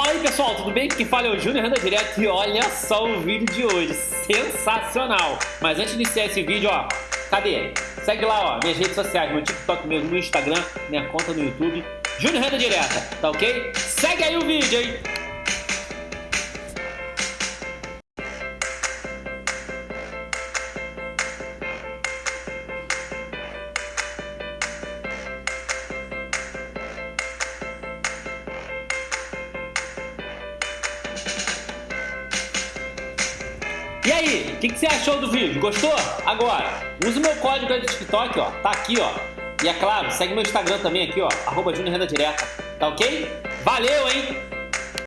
Fala aí pessoal, tudo bem? Quem fala é o Júnior Renda Direto e olha só o vídeo de hoje, sensacional! Mas antes de iniciar esse vídeo, ó, cadê? Segue lá, ó, minhas redes sociais, meu TikTok mesmo, meu Instagram, minha conta no YouTube, Júnior Renda Direta, tá ok? Segue aí o vídeo, hein? E aí, o que, que, você achou do vídeo? Gostou? Agora, use o meu código aí do TikTok, ó. Tá aqui, ó. E é claro, segue meu Instagram também aqui, ó. Arroba Direta. Tá ok? Valeu, hein?